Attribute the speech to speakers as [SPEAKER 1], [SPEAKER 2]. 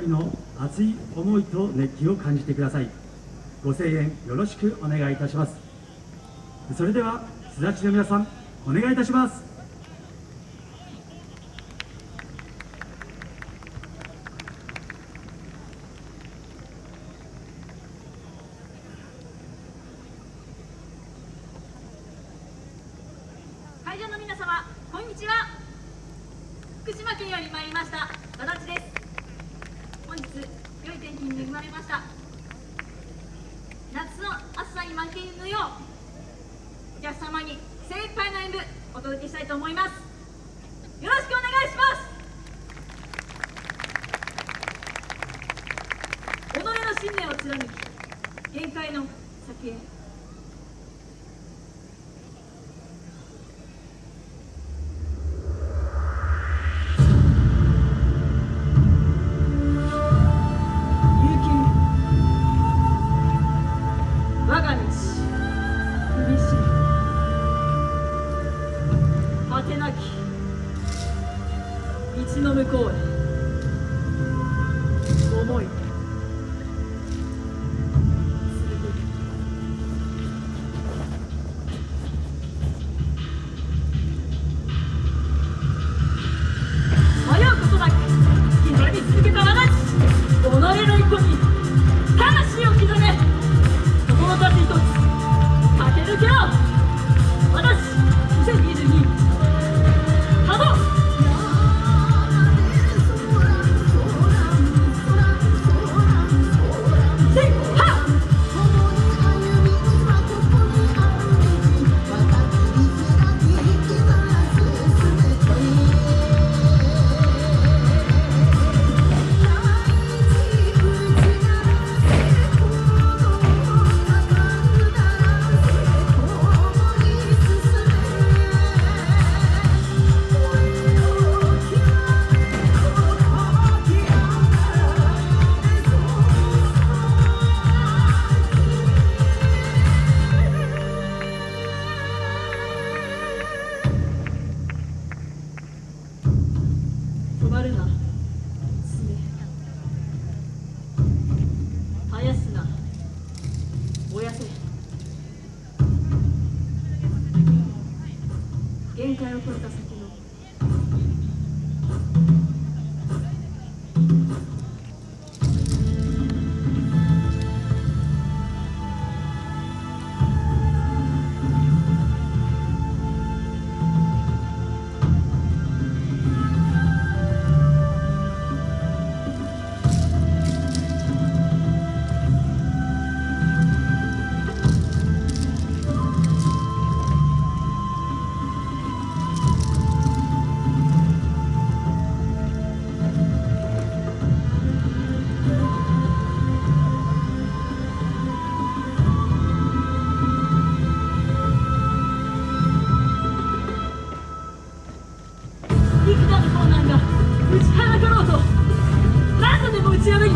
[SPEAKER 1] 人の熱い思いと熱気を感じてください。ご声援よろしくお願いいたします。それではすだちの皆さんお願いいたします。
[SPEAKER 2] 会場の皆様こんにちは。福島県より参りました和田です。い天気に恵まれました。夏の暑さに負けぬようお客様に精一杯の演舞お届けしたいと思います。よろしくお願いします。己の信念を貫き限界の先へ橋の向こうへるな。爪絶やすな。燃やせ。限界を超えた先の。нагороду. Радо не був цілий.